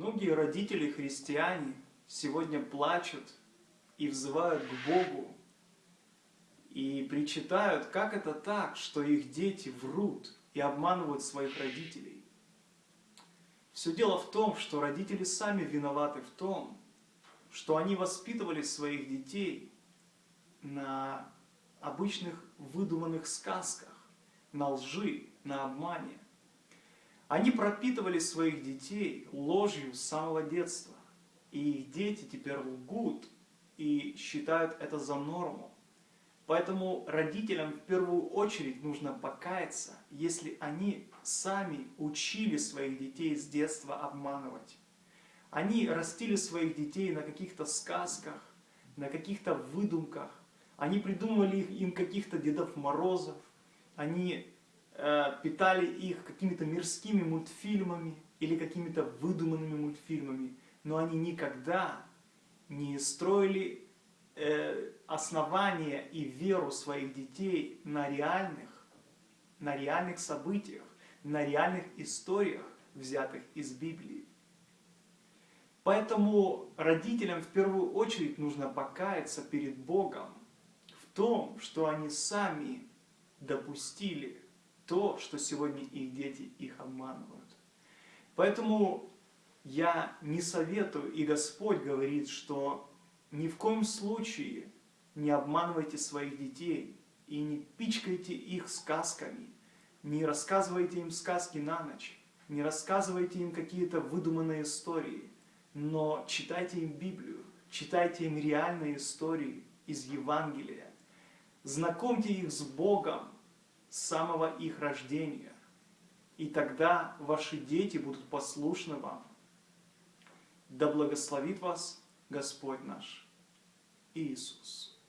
Многие родители-христиане сегодня плачут и взывают к Богу, и причитают, как это так, что их дети врут и обманывают своих родителей. Все дело в том, что родители сами виноваты в том, что они воспитывали своих детей на обычных выдуманных сказках, на лжи, на обмане. Они пропитывали своих детей ложью с самого детства. И их дети теперь лгут и считают это за норму. Поэтому родителям в первую очередь нужно покаяться, если они сами учили своих детей с детства обманывать. Они растили своих детей на каких-то сказках, на каких-то выдумках. Они придумывали им каких-то Дедов Морозов. Они э, питали их какими-то мирскими мультфильмами или какими-то выдуманными мультфильмами. Но они никогда не строили э, основания и веру своих детей на реальных, на реальных событиях, на реальных историях, взятых из Библии. Поэтому родителям в первую очередь нужно покаяться перед Богом в том, что они сами допустили то, что сегодня их дети их обманывают. Поэтому я не советую, и Господь говорит, что ни в коем случае не обманывайте своих детей и не пичкайте их сказками, не рассказывайте им сказки на ночь, не рассказывайте им какие-то выдуманные истории, но читайте им Библию, читайте им реальные истории из Евангелия. Знакомьте их с Богом самого их рождения. И тогда ваши дети будут послушны вам. Да благословит вас Господь наш Иисус.